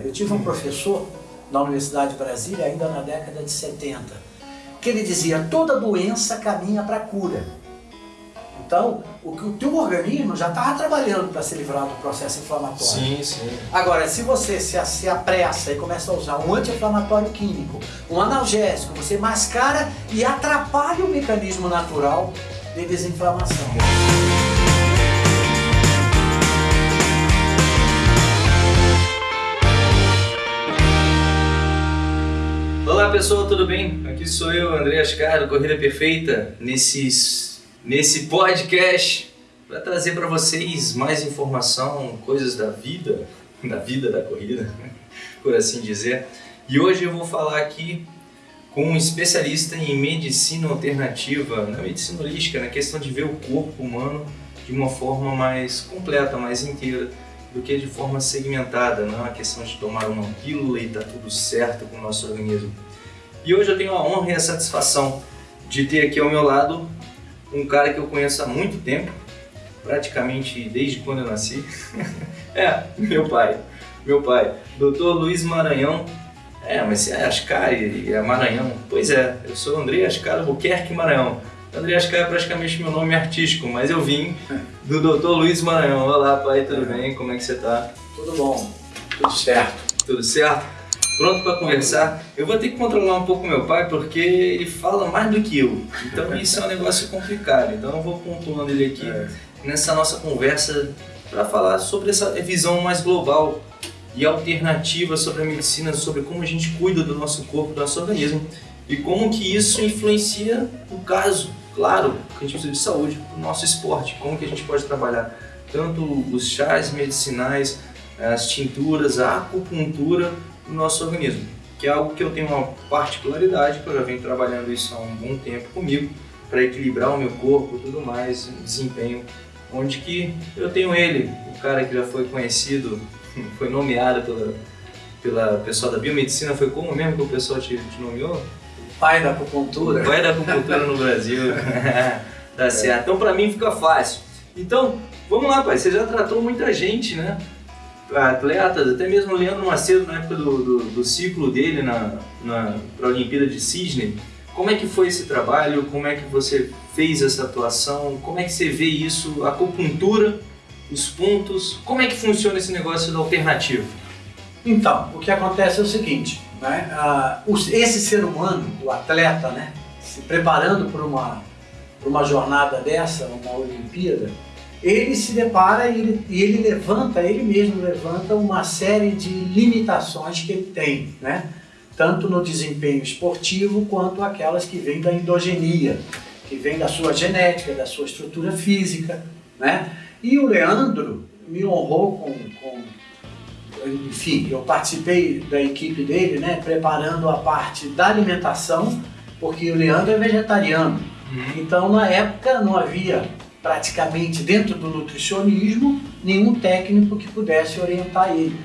Eu tive um professor na Universidade de Brasília, ainda na década de 70, que ele dizia toda doença caminha para a cura. Então, o, o teu organismo já estava trabalhando para se livrar do processo inflamatório. Sim, sim. Agora, se você se, se apressa e começa a usar um anti-inflamatório químico, um analgésico, você mascara e atrapalha o mecanismo natural de desinflamação. Pessoal, tudo bem? Aqui sou eu, André Ascar, do Corrida Perfeita, nesses, nesse podcast para trazer para vocês mais informação, coisas da vida, da vida da corrida, por assim dizer. E hoje eu vou falar aqui com um especialista em medicina alternativa, na medicina holística, na questão de ver o corpo humano de uma forma mais completa, mais inteira, do que de forma segmentada, não é uma questão de tomar uma pílula e tá tudo certo com o nosso organismo. E hoje eu tenho a honra e a satisfação de ter aqui ao meu lado um cara que eu conheço há muito tempo, praticamente desde quando eu nasci. é, meu pai, meu pai, Dr. Luiz Maranhão. É, mas se é Ascar e é Maranhão. Pois é, eu sou André Ascar Albuquerque Maranhão. André Ascar é praticamente meu nome artístico, mas eu vim do Dr. Luiz Maranhão. Olá, pai, tudo bem? Como é que você tá? Tudo bom, tudo certo. Tudo certo? Pronto para conversar? Eu vou ter que controlar um pouco meu pai porque ele fala mais do que eu. Então isso é um negócio complicado. Então eu vou pontuando ele aqui É. nessa nossa conversa para falar sobre essa visão mais global e alternativa sobre a medicina, sobre como a gente cuida do nosso corpo, do nosso organismo e como que isso influencia no caso, claro, que a gente precisa de saúde, o nosso esporte, como que a gente pode trabalhar tanto os chás medicinais, as tinturas, a acupuntura no nosso organismo, que é algo que eu tenho uma particularidade, que eu já venho trabalhando isso há um bom tempo comigo, para equilibrar o meu corpo e tudo mais, o desempenho, onde que eu tenho ele, o cara que já foi conhecido, foi nomeado pela, pela pessoal da biomedicina, foi como mesmo que o pessoal te, te nomeou? Pai da acupuntura. Vai da acupuntura no Brasil. tá certo. Então pra mim fica fácil. Então, vamos lá, pai. Você já tratou muita gente, né? Atletas, até mesmo o Leandro Macedo na época do, do, do ciclo dele na, na para a Olimpíada de Sydney. Como é que foi esse trabalho? Como é que você fez essa atuação? Como é que você vê isso? A acupuntura, os pontos. Como é que funciona esse negócio da alternativa? Então, o que acontece é o seguinte, né? Ah, esse ser humano, o atleta, né, se preparando para uma, uma jornada dessa, uma Olimpíada, ele se depara e ele, e ele levanta, ele mesmo levanta uma série de limitações que ele tem, né? tanto no desempenho esportivo quanto aquelas que vêm da endogenia, que vêm da sua genética, da sua estrutura física. Né? E o Leandro me honrou com, com enfim, eu participei da equipe dele, né, preparando a parte da alimentação, porque o Leandro é vegetariano. Então, na época, não havia praticamente dentro do nutricionismo nenhum técnico que pudesse orientar ele.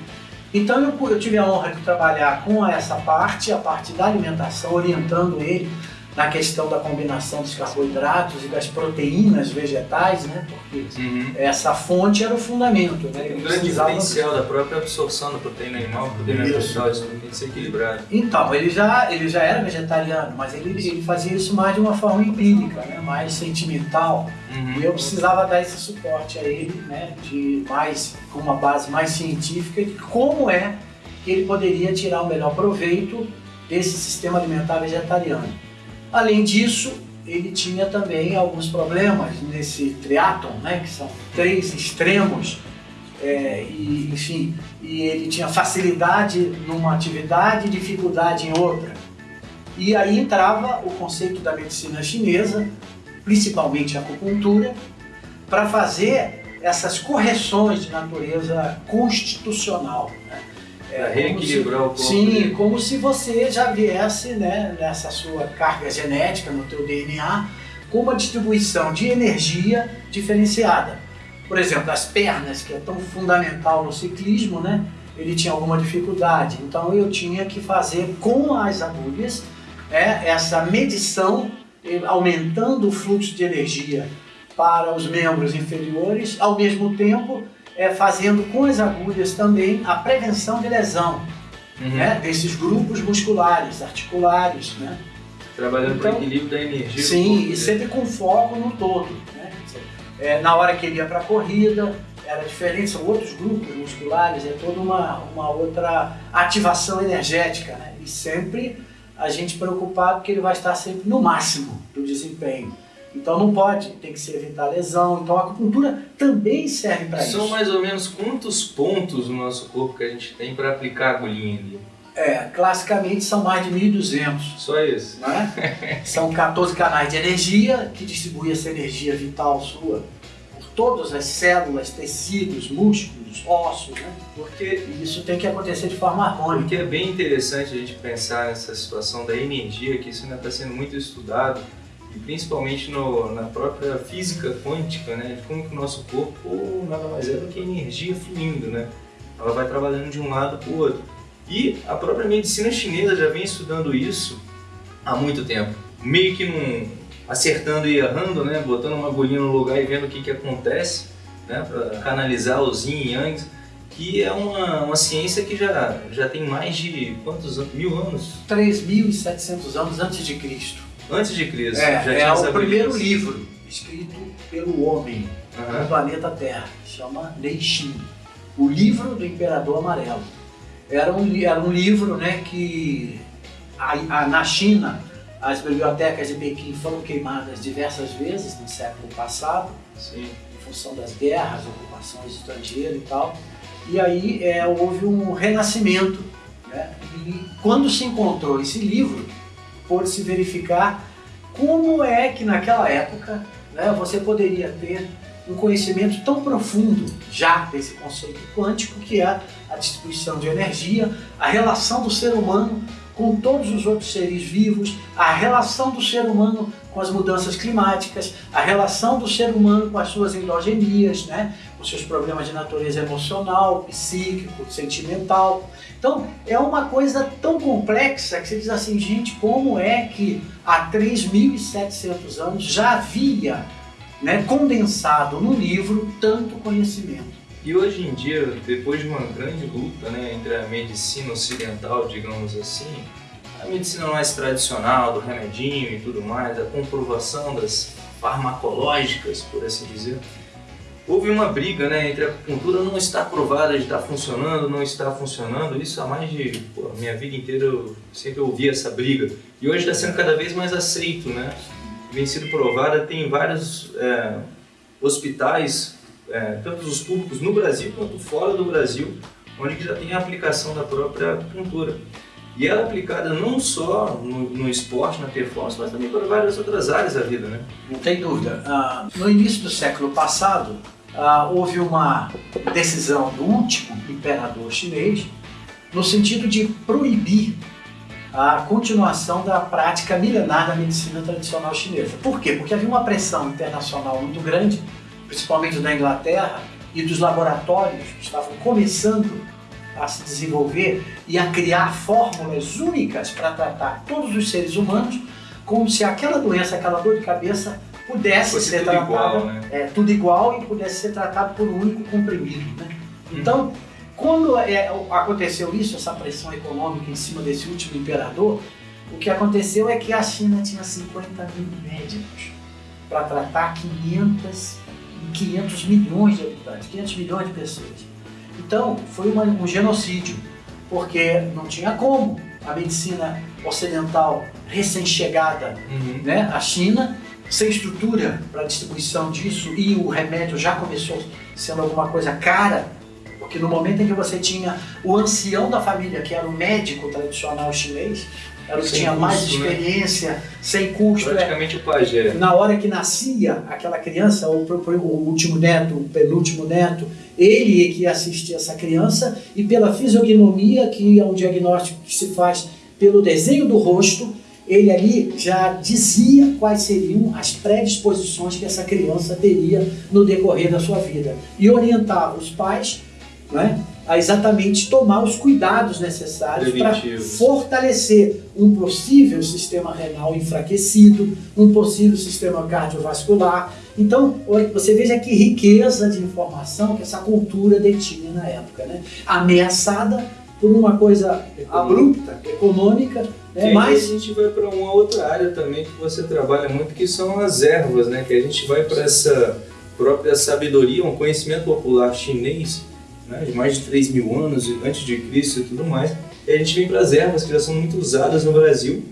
Então, eu, eu tive a honra de trabalhar com essa parte, a parte da alimentação, orientando ele na questão da combinação dos carboidratos e das proteínas vegetais, né, porque Uhum. essa fonte era o fundamento. Né, Um grande diferencial da própria absorção da proteína animal, proteína vegetal, isso tem que ser equilibrado. Então, ele já, ele já era vegetariano, mas ele, ele fazia isso mais de uma forma empírica, né? mais sentimental. E eu precisava dar esse suporte a ele, né? de mais, com uma base mais científica de como é que ele poderia tirar o melhor proveito desse sistema alimentar vegetariano. Além disso, ele tinha também alguns problemas nesse triatlon, né? que são três extremos é, e, enfim, e ele tinha facilidade numa atividade e dificuldade em outra. E aí entrava o conceito da medicina chinesa, principalmente a acupuntura, para fazer essas correções de natureza constitucional. Né? Se- reequilibrar o corpo. Sim, como se você já viesse né, nessa sua carga genética, no teu DNA, com uma distribuição de energia diferenciada. Por exemplo, as pernas, que é tão fundamental no ciclismo, né? Ele tinha alguma dificuldade. Então eu tinha que fazer com as agulhas né, essa medição, aumentando o fluxo de energia para os membros inferiores, ao mesmo tempo é, fazendo com as agulhas também a prevenção de lesão Uhum. né, desses grupos musculares, articulares. Né? Trabalhando Então, para o equilíbrio da energia. Sim, e dele. sempre com foco no todo. Né? É, na hora que ele ia para a corrida, era diferente, são outros grupos musculares, é toda uma, uma outra ativação energética. Né? E sempre a gente preocupado que ele vai estar sempre no máximo do desempenho. Então não pode, tem que se evitar lesão. Então a acupuntura também serve para isso. São mais ou menos quantos pontos no nosso corpo que a gente tem para aplicar a agulhinha ali? É, classicamente são mais de 1.200. Só isso. né? São 14 canais de energia que distribuem essa energia vital sua por todas as células, tecidos, músculos, ossos, né? Porque, isso tem que acontecer de forma harmônica. porque é bem interessante a gente pensar nessa situação da energia, que isso ainda está sendo muito estudado, principalmente no, na própria física quântica, né? De como que o nosso corpo nada mais é do que energia fluindo, né? Ela vai trabalhando de um lado para o outro. E a própria medicina chinesa já vem estudando isso há muito tempo. Meio que num, acertando e errando, né? Botando uma agulhinha no lugar e vendo o que, que acontece, né? Para canalizar os yin e yang, que é uma, uma ciência que já, já tem mais de quantos anos? Mil anos 3.700 anos antes de Cristo. Antes de Cristo. já É, tinha é o primeiro beleza. livro escrito pelo homem Aham. no planeta Terra. Chama Neixin. O livro do Imperador Amarelo. Era um, era um livro né, que a- a- na China as bibliotecas de Pequim foram queimadas diversas vezes no século passado, Sim. em função das guerras, ocupações estrangeiras e tal. E aí é, houve um renascimento. Né? E quando se encontrou esse livro, pôde-se verificar como é que naquela época né, você poderia ter um conhecimento tão profundo já desse conceito quântico que é a distribuição de energia, a relação do ser humano com todos os outros seres vivos, a relação do ser humano com as mudanças climáticas, a relação do ser humano com as suas endogenias, né, com seus problemas de natureza emocional, psíquico, sentimental. Então, é uma coisa tão complexa que você diz assim, gente, como é que há 3.700 anos já havia né, condensado no livro tanto conhecimento? E hoje em dia, depois de uma grande luta né, entre a medicina ocidental, digamos assim, a medicina mais tradicional, do remedinho e tudo mais, a comprovação das farmacológicas, por assim dizer, houve uma briga né, entre a acupuntura não está provada de estar funcionando, não está funcionando. Isso há mais de. Pô, minha vida inteira eu sempre ouvi essa briga. E hoje está sendo cada vez mais aceito, né? Vem sido provada, tem vários é, hospitais, é, tanto os públicos no Brasil quanto fora do Brasil, onde já tem a aplicação da própria acupuntura. E ela é aplicada não só no, no esporte, na performance, mas também para várias outras áreas da vida, né? Não tem dúvida. Ah, no início do século passado, ah, houve uma decisão do último imperador chinês no sentido de proibir a continuação da prática milenar da medicina tradicional chinesa. Por quê? Porque havia uma pressão internacional muito grande, principalmente da Inglaterra e dos laboratórios que estavam começando a se desenvolver e a criar fórmulas únicas para tratar todos os seres humanos, como se aquela doença, aquela dor de cabeça pudesse Fosse ser tudo tratada igual, né? é, tudo igual e pudesse ser tratado por um único comprimido. Né? Então, quando é, aconteceu isso, essa pressão econômica em cima desse último imperador, o que aconteceu é que a China tinha 50 mil médicos para tratar 500, 500 milhões de habitantes, 500 milhões de pessoas. Então, foi uma- um genocídio, porque não tinha como a medicina ocidental recém-chegada Uhum. né, a China, sem estrutura para distribuição disso e o remédio já começou sendo alguma coisa cara, porque no momento em que você tinha o ancião da família, que era o médico tradicional chinês, era o que Sem tinha mais custo, né? experiência, sem custo, é, Praticamente o pajé. na hora que nascia aquela criança, pro- o último neto, o penúltimo neto, ele é que assistia essa criança e pela fisiognomia, que é um diagnóstico que se faz pelo desenho do rosto, ele ali já dizia quais seriam as predisposições que essa criança teria no decorrer da sua vida e orientava os pais né, a exatamente tomar os cuidados necessários para fortalecer um possível sistema renal enfraquecido, um possível sistema cardiovascular. Então, você veja que riqueza de informação que essa cultura detinha na época, né? ameaçada por uma coisa abrupta, econômica, né? mas a gente vai para uma outra área também que você trabalha muito, que são as ervas, né? que a gente vai para essa própria sabedoria, um conhecimento popular chinês né, de mais de 3 mil anos antes de Cristo e tudo mais. E a gente vem para as ervas que já são muito usadas no Brasil,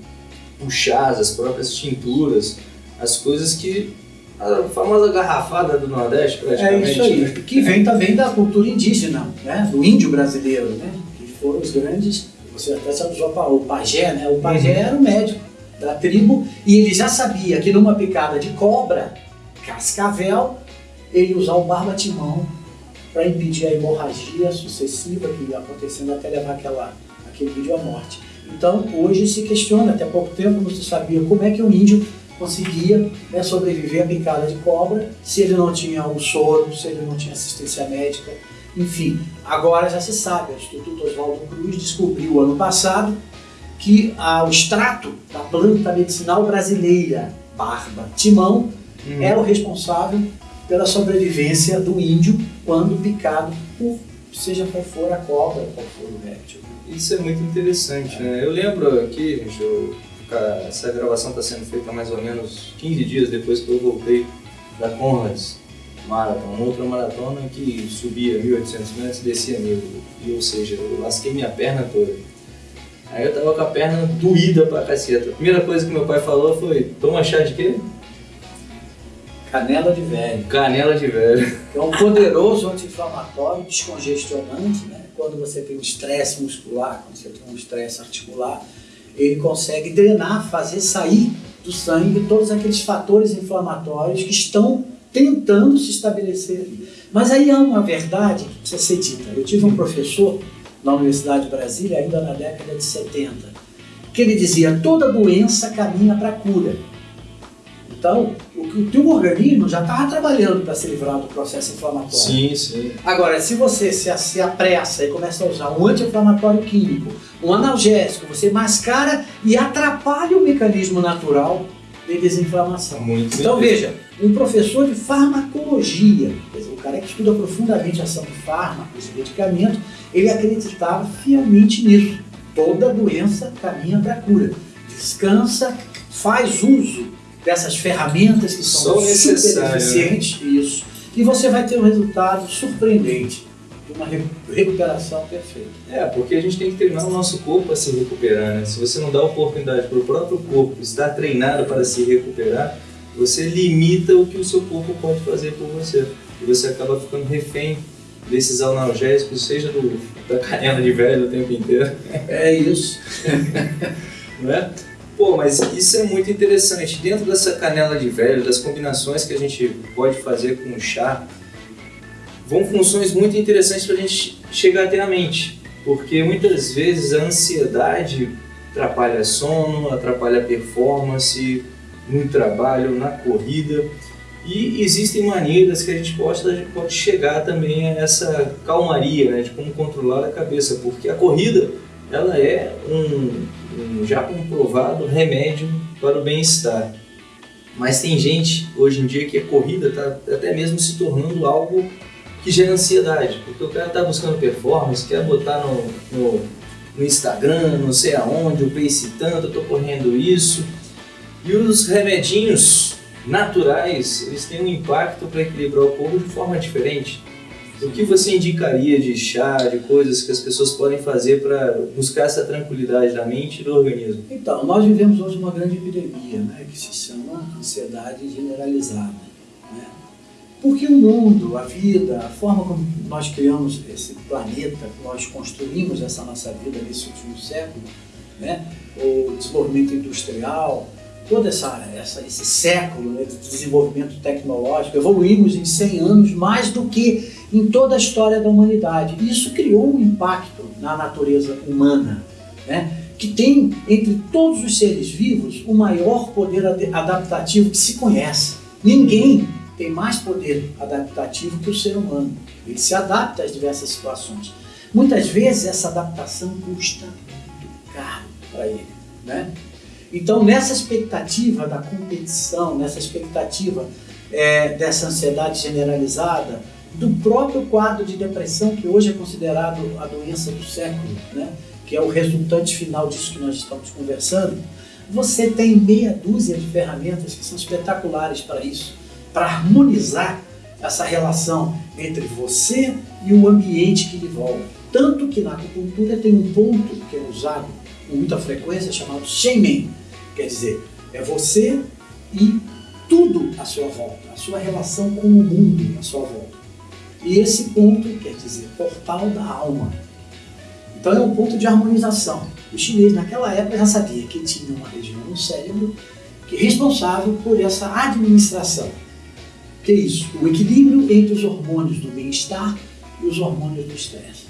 os chás, as próprias tinturas, as coisas que a famosa garrafada do Nordeste, praticamente. É isso aí, né? que vem também da cultura indígena, né? do índio brasileiro, né? que foram os grandes, você até sabe o pajé, né? o pajé uhum. era o médico da tribo e ele já sabia que numa picada de cobra, cascavel, ele usar o barbatimão para impedir a hemorragia sucessiva que ia acontecendo até levar aquela, aquele índio à morte. Então, hoje se questiona, até pouco tempo não se sabia como é que um índio conseguia né, sobreviver à picada de cobra se ele não tinha o soro, se ele não tinha assistência médica, enfim. Agora já se sabe, o Instituto Oswaldo Cruz descobriu ano passado que ah, o extrato da planta medicinal brasileira, barba, timão, hum. é o responsável pela sobrevivência do índio quando picado por seja qual for a cobra, qual for o réptil. Isso é muito interessante, né? Eu lembro aqui, gente, eu, essa gravação está sendo feita mais ou menos 15 dias depois que eu voltei da Conrads Marathon, uma outra maratona que subia 1.800 metros e descia mil, e, ou seja, eu lasquei minha perna toda. Aí eu tava com a perna doída pra caceta. A primeira coisa que meu pai falou foi, toma chá de quê? Canela de velho. Canela de velho. Que é um poderoso anti-inflamatório, descongestionante, né? Quando você tem um estresse muscular, quando você tem um estresse articular, ele consegue drenar, fazer sair do sangue todos aqueles fatores inflamatórios que estão tentando se estabelecer ali. Mas aí há uma verdade que precisa ser dita. Eu tive um professor na Universidade de Brasília, ainda na década de 70, que ele dizia: toda doença caminha para a cura. Então, o, o teu organismo já estava trabalhando para se livrar do processo inflamatório. Sim, sim. Agora, se você se, se apressa e começa a usar um anti-inflamatório químico, um analgésico, você mascara e atrapalha o mecanismo natural de desinflamação. Muito então, veja, um professor de farmacologia, dizer, o cara que estuda profundamente a ação de fármacos e medicamentos, ele acreditava fielmente nisso. Toda doença caminha para a cura. Descansa, faz uso dessas ferramentas que são, são super né? eficientes, isso, e você vai ter um resultado surpreendente de uma recuperação perfeita. É, porque a gente tem que treinar o nosso corpo a se recuperar, né? Se você não dá oportunidade para o próprio corpo estar treinado para se recuperar, você limita o que o seu corpo pode fazer por você. E você acaba ficando refém desses analgésicos, seja do, da canela de velho o tempo inteiro. É isso. não é? Pô, mas isso é muito interessante. Dentro dessa canela de velho, das combinações que a gente pode fazer com o chá, vão funções muito interessantes para a gente chegar até a mente. Porque muitas vezes a ansiedade atrapalha sono, atrapalha performance no trabalho, na corrida. E existem maneiras que a gente pode, pode chegar também a essa calmaria, né, de como controlar a cabeça, porque a corrida ela é um, um já comprovado remédio para o bem-estar. Mas tem gente hoje em dia que a corrida está até mesmo se tornando algo que gera ansiedade, porque o cara está buscando performance, quer botar no, no, no, Instagram, não sei aonde, o pace tanto, eu estou correndo isso. E os remedinhos naturais, eles têm um impacto para equilibrar o corpo de forma diferente. O que você indicaria de chá, de coisas que as pessoas podem fazer para buscar essa tranquilidade da mente e do organismo? Então, nós vivemos hoje uma grande epidemia, né, que se chama ansiedade generalizada. Né? Porque o mundo, a vida, a forma como nós criamos esse planeta, nós construímos essa nossa vida nesse último século, né, o desenvolvimento industrial, todo essa, essa, esse século né, de desenvolvimento tecnológico, evoluímos em 100 anos mais do que em toda a história da humanidade. Isso criou um impacto na natureza humana, né? que tem, entre todos os seres vivos, o maior poder adaptativo que se conhece. Ninguém tem mais poder adaptativo que o ser humano. Ele se adapta às diversas situações. muitas vezes essa adaptação custa caro para ele. Né? Então, nessa expectativa da competição, nessa expectativa é, dessa ansiedade generalizada, do próprio quadro de depressão, que hoje é considerado a doença do século, né? que é o resultante final disso que nós estamos conversando, você tem meia dúzia de ferramentas que são espetaculares para isso, para harmonizar essa relação entre você e o ambiente que lhe envolve. Tanto que na acupuntura tem um ponto que é usado com muita frequência chamado Shenmen, quer dizer, é você e tudo à sua volta, a sua relação com o mundo à sua volta. E esse ponto quer dizer portal da alma. Então é um ponto de harmonização. O chinês naquela época já sabia que tinha uma região no cérebro que é responsável por essa administração. Que é isso? O equilíbrio entre os hormônios do bem-estar e os hormônios do estresse.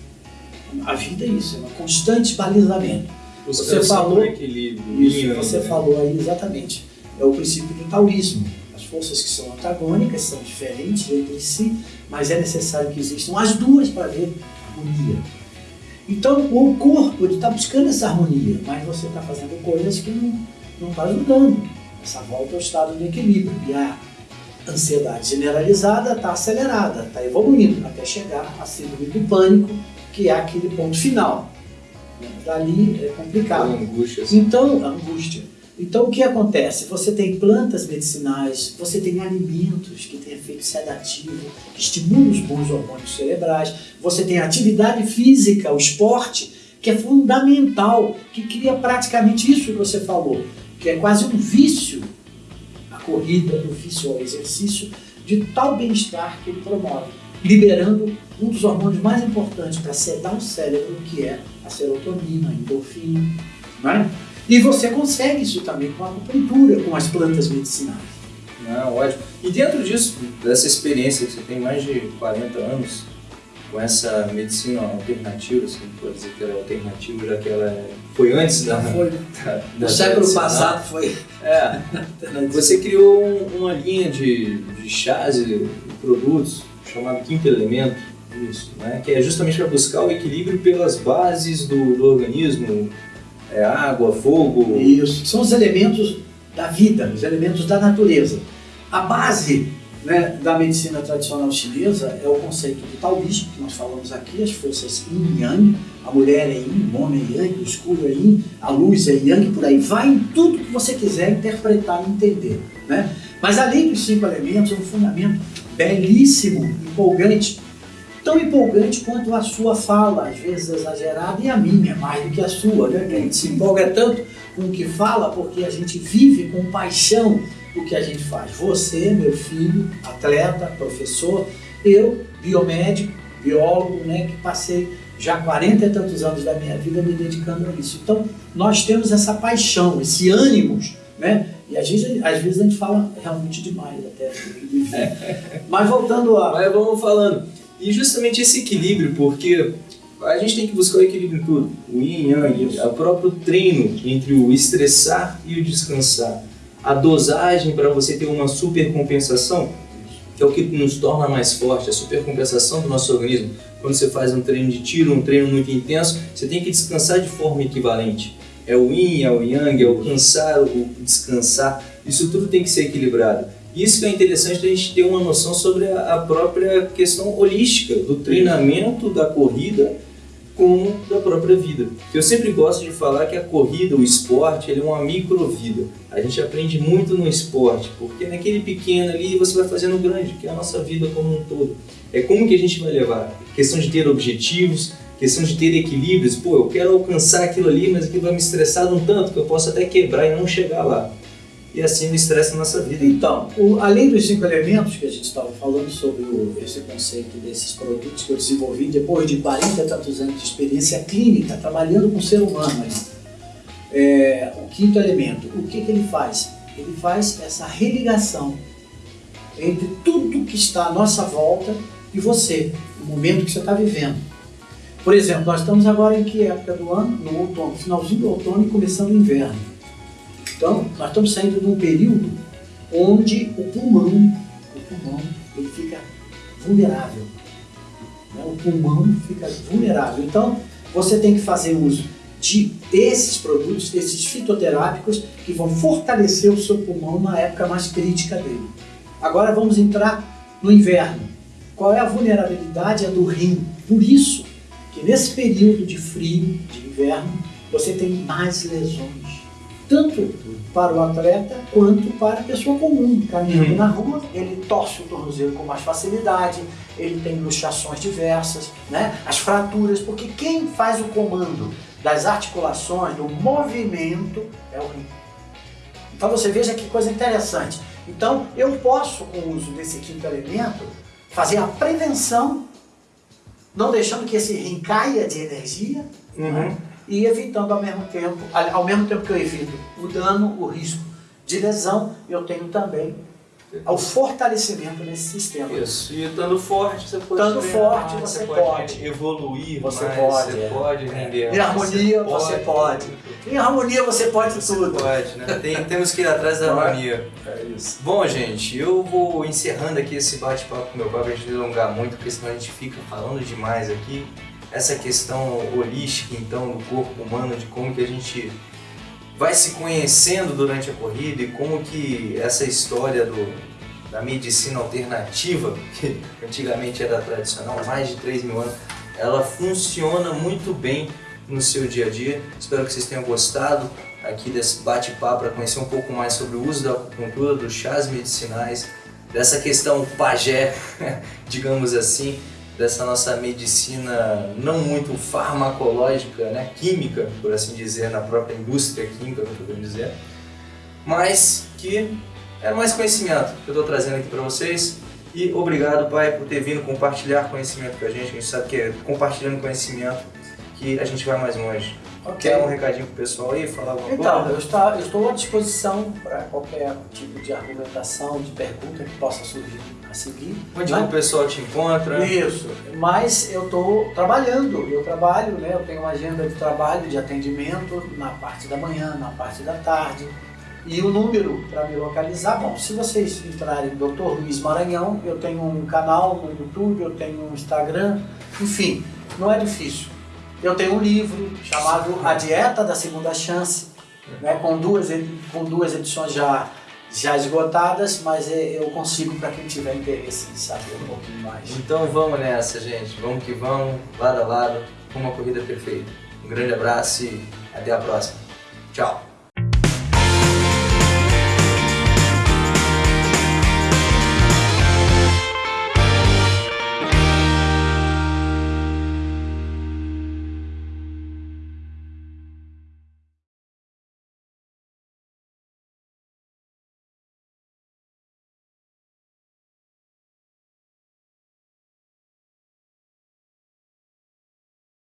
A vida é isso, é um constante balizamento. Você falou equilíbrio. Isso, você né? falou aí exatamente. É o princípio do taoísmo. As forças que são antagônicas são diferentes entre si, mas é necessário que existam as duas para haver harmonia. Então o corpo está buscando essa harmonia, mas você está fazendo coisas que não está ajudando. Essa volta ao estado de equilíbrio. E a ansiedade generalizada está acelerada, está evoluindo até chegar à síndrome do pânico, que é aquele ponto final. Dali é complicado. A angústia. Assim. Então, a angústia. Então, o que acontece? Você tem plantas medicinais, você tem alimentos que têm efeito sedativo, que estimulam os bons hormônios cerebrais, você tem atividade física, o esporte, que é fundamental, que cria praticamente isso que você falou, que é quase um vício, a corrida, o vício ao exercício, de tal bem-estar que ele promove, liberando um dos hormônios mais importantes para sedar o cérebro, que é a serotonina, a endorfina. Não é? E você consegue isso também com a acupuntura, com as plantas medicinais. Não, ótimo. E dentro disso, dessa experiência que você tem mais de 40 anos, com essa medicina alternativa, assim, pode dizer que ela é alternativa, já que ela é... foi antes da. Foi. Da, da século passado foi. É. Você criou uma linha de, de chás e produtos chamado Quinto Elemento, isso, né? que é justamente para buscar o equilíbrio pelas bases do, do organismo, é água, fogo. Isso, são os elementos da vida, os elementos da natureza. A base né, da medicina tradicional chinesa é o conceito do taoísmo, que nós falamos aqui, as forças yin e yang, a mulher é yin, o homem é yang, o escuro é yin, a luz é yang, por aí vai em tudo que você quiser interpretar e entender. Né? Mas além dos cinco elementos, é um fundamento belíssimo, empolgante, tão empolgante quanto a sua fala, às vezes exagerada, e a minha, mais do que a sua, né? A gente se empolga tanto com o que fala, porque a gente vive com paixão o que a gente faz. Você, meu filho, atleta, professor, eu, biomédico, biólogo, né, que passei já 40 e tantos anos da minha vida me dedicando a isso. Então, nós temos essa paixão, esse ânimo, né? E às vezes, às vezes a gente fala realmente demais até. Mas voltando a. Mas vamos falando. E justamente esse equilíbrio, porque a gente tem que buscar o equilíbrio em tudo. O yin yang, o próprio treino entre o estressar e o descansar. A dosagem para você ter uma supercompensação, que é o que nos torna mais forte, a supercompensação do nosso organismo. Quando você faz um treino de tiro, um treino muito intenso, você tem que descansar de forma equivalente. É o yin, é o yang, é o cansar, o descansar. Isso tudo tem que ser equilibrado. Isso que é interessante a gente ter uma noção sobre a, própria questão holística do treinamento da corrida como da própria vida. Eu sempre gosto de falar que a corrida, o esporte, ele é uma microvida. A gente aprende muito no esporte, porque naquele pequeno ali você vai fazendo grande, que é a nossa vida como um todo. É como que a gente vai levar? Questão de ter objetivos, questão de ter equilíbrios. Pô, eu quero alcançar aquilo ali, mas aquilo vai me estressar um tanto que eu posso até quebrar e não chegar lá e assim o estresse na nossa vida. Então, o, além dos cinco elementos que a gente estava falando sobre o, esse conceito desses produtos que eu desenvolvi depois de 40 e tantos anos de experiência clínica, trabalhando com o ser humano. É, o quinto elemento, o que, que ele faz? Ele faz essa religação entre tudo que está à nossa volta e você, no momento que você está vivendo. Por exemplo, nós estamos agora em que época do ano? No outono, finalzinho do outono e começando o inverno. Então, nós estamos saindo de um período onde o pulmão, o pulmão, ele fica vulnerável. Né? o pulmão fica vulnerável. Então, você tem que fazer uso de esses produtos, esses fitoterápicos, que vão fortalecer o seu pulmão na época mais crítica dele. Agora vamos entrar no inverno. Qual é a vulnerabilidade? É do rim. Por isso que nesse período de frio, de inverno, você tem mais lesões. Tanto para o atleta quanto para a pessoa comum. Caminhando uhum. na rua, ele torce o tornozelo com mais facilidade, ele tem luxações diversas, né? as fraturas, porque quem faz o comando das articulações, do movimento, é o rim. Então você veja que coisa interessante. Então eu posso, com o uso desse quinto elemento, fazer a prevenção, não deixando que esse rim caia de energia, uhum. né? E evitando ao mesmo tempo, ao mesmo tempo que eu evito o dano, o risco de lesão, eu tenho também o fortalecimento nesse sistema. Isso. E estando forte, você pode estando forte, mais, você, pode, pode, evoluir, você mais, pode, você é. pode render. Em harmonia, você, pode. Em harmonia, você pode você tudo. Pode, né? Tem, temos que ir atrás da harmonia. É isso. Bom, gente, eu vou encerrando aqui esse bate-papo com meu pai para a gente alongar muito, porque senão a gente fica falando demais aqui essa questão holística então do corpo humano, de como que a gente vai se conhecendo durante a corrida e como que essa história do, da medicina alternativa, que antigamente era tradicional, mais de 3 mil anos, ela funciona muito bem no seu dia a dia. Espero que vocês tenham gostado aqui desse bate-papo para conhecer um pouco mais sobre o uso da acupuntura, dos chás medicinais, dessa questão pajé, digamos assim, dessa nossa medicina não muito farmacológica, né, química, por assim dizer, na própria indústria química, que eu dizer, mas que é mais conhecimento que eu estou trazendo aqui para vocês. E obrigado, pai, por ter vindo compartilhar conhecimento com a gente. A gente sabe que é compartilhando conhecimento que a gente vai mais longe. Okay. Quer um recadinho pro pessoal aí, falar alguma então, coisa? Então, eu estou à disposição para qualquer tipo de argumentação, de pergunta que possa surgir a seguir. Onde né? o pessoal te encontra? Isso, mas eu estou trabalhando, eu trabalho, né? eu tenho uma agenda de trabalho, de atendimento na parte da manhã, na parte da tarde. E o número para me localizar, bom, se vocês entrarem em Dr. Luiz Maranhão, eu tenho um canal no YouTube, eu tenho um Instagram, enfim, não é difícil. Eu tenho um livro chamado A Dieta da Segunda Chance, né, com, duas, com duas edições já, já esgotadas, mas é, eu consigo para quem tiver interesse em saber um pouquinho mais. Então vamos nessa, gente. Vamos que vamos, lado a lado, com uma corrida perfeita. Um grande abraço e até a próxima. Tchau!